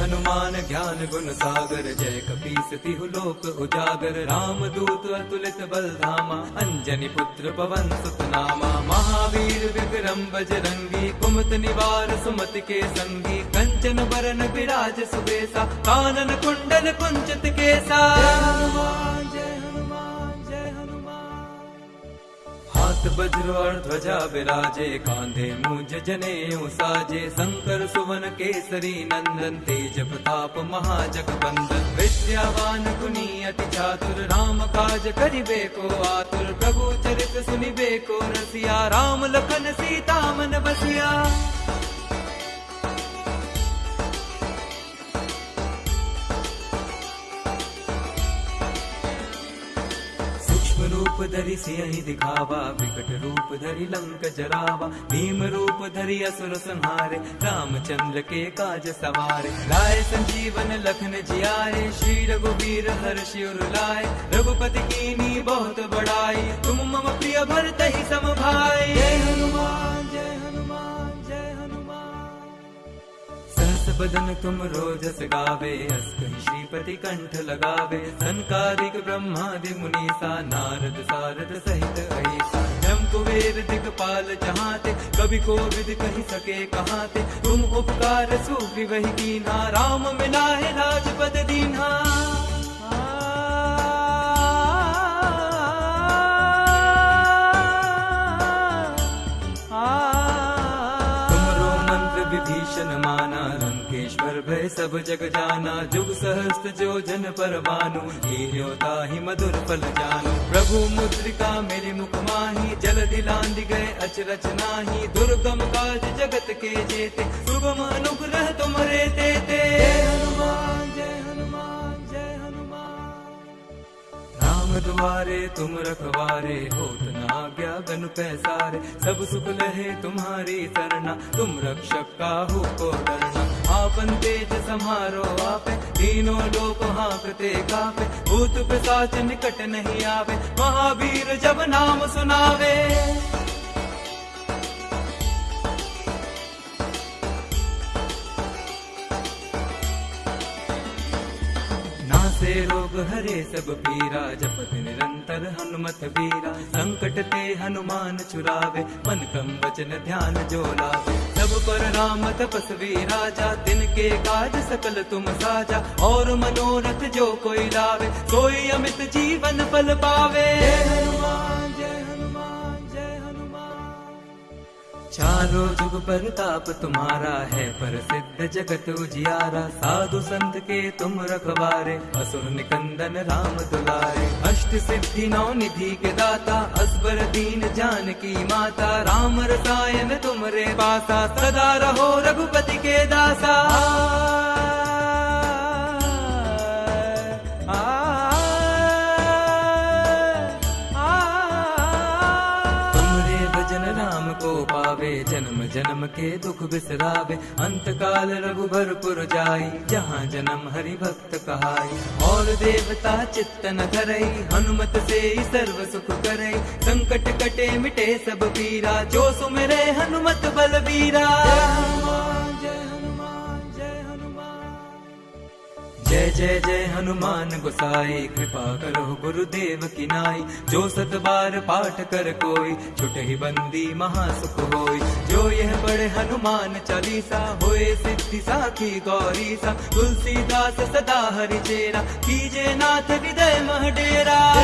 हनुमान ज्ञान गुण सागर, जय कपीस लोक उजागर। राम दूत अतुलित बल धामा अंजनी पुत्र पवन सुतनामा। महावीर विक्रम बजरंगी, कुमत निवार सुमत के संगी। कंचन बरन विराज सुबेसा, कानन कुंडल कुंचित केसा। हाथ वज्र और ध्वजा विराजे, कांधे मुझ जने साजे, शंकर, सुवन, केसरी, नंदन, तेज प्रताप महाजग बंदन विद्यावान गुनी अति चातुर, राम काज करिबे को आतुर, प्रभु चरित सुनिबे को रसिया, राम लखन सीता मन बसिया। रूप धरि ही दिखावा, विकट रूप धरि लंक जरावा, भीम रूप धरि असुर संहारे, रामचंद्र के काज सवारे। लाए संजीवन लखन जियाए, श्री रघुवीर हर शिवर लाए। रघुपति कीनी बहुत बड़ाई, तुम मम प्रिय भरत ही सम भाई बदन तुम रोजस गावे श्रीपति कंठ लगावे। संकारिक ब्रह्मादि मुनीसा नारद सारद सहित ऐसा। जम कुबेर दिगपाल जहाते कभी को विद कही सके कहाते। तुम उपकार सूफी वही कीना, राम मिला है राजपद दीन्हा। भय सब जग जाना, जुग सहस्त्र जो जन पर मानु लील्योता ही मधुर फल जानु। प्रभु मुद्रिका मेरे मुख माही, जल दिलांद गए अचरच नाही। दुर्गम काज जगत के जेते, सुगम अनुग्रह तुम्हारे देते। हनुमान, जय हनुमान जय हनुमान। राम द्वारे तुम रखवारे न आज्ञा गन पैसारे। सब सुख लहे तुम्हारी सरना, तुम रक्षक काहू को डरना। आपन तेज समारो आपे। तीनों लोक हाकते कापे। भूत पिशाच निकट नहीं आवे। महावीर जब नाम सुनावे। नासे रोग हरे, सब पीरा। जपत निरंतर हनुमत बीरा संकट ते हनुमान चुरावे, मन कम वचन ध्यान जो सब पर राम तपस्वी राजा, दिन के काज सकल तुम साजा। और मनोरथ जो कोई लावे कोई अमित जीवन पल पावे। हनुमान! चारों जुग पर ताप तुम्हारा है प्रसिद्ध जगत उजियारा साधु संत के तुम रखवारे असुर निकंदन राम दुलारे अष्ट सिद्धि नौ निधि के दाता असबर दीन जान की माता राम रसायन तुमरे पासा सदा रहो रघुपति के दासा को जन्म जन्म के दुख बिसरावे। अंत काल रघुबर जाई जहाँ जन्म हरि भक्त कहाई और देवता चित्त न हनुमत से सर्व सुख करे संकट कटे मिटे सब पीरा, जो सुमरे हनुमत बलबीरा। जय जय जय हनुमान गोसाई, कृपा करो गुरुदेव की नाई। जो सत बार पाठ कर कोई, छुट ही बंदी महासुख होई। जो यह पढ़े हनुमान चालीसा, होए सिद्धि साखी गौरी सा तुलसीदास सदा हरि चेरा, कीजे नाथ हृदय मह डेरा।